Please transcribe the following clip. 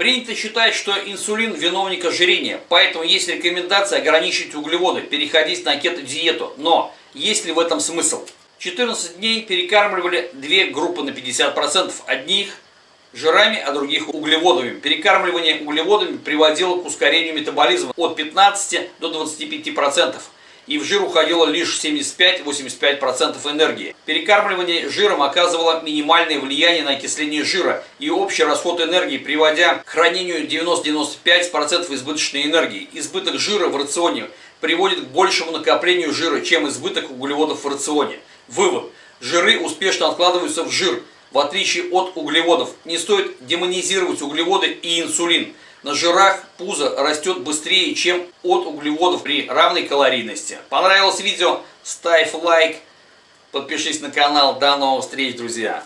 Принято считать, что инсулин виновник ожирения, поэтому есть рекомендация ограничить углеводы, переходить на кето-диету. Но есть ли в этом смысл? 14 дней перекармливали две группы на 50%. Одних жирами, а других углеводами. Перекармливание углеводами приводило к ускорению метаболизма от 15 до 25% и в жир уходило лишь 75-85% энергии. Перекармливание жиром оказывало минимальное влияние на окисление жира и общий расход энергии, приводя к хранению 90-95% избыточной энергии. Избыток жира в рационе приводит к большему накоплению жира, чем избыток углеводов в рационе. Вывод. Жиры успешно откладываются в жир, в отличие от углеводов. Не стоит демонизировать углеводы и инсулин – на жирах пузо растет быстрее, чем от углеводов при равной калорийности. Понравилось видео? Ставь лайк, подпишись на канал. До новых встреч, друзья!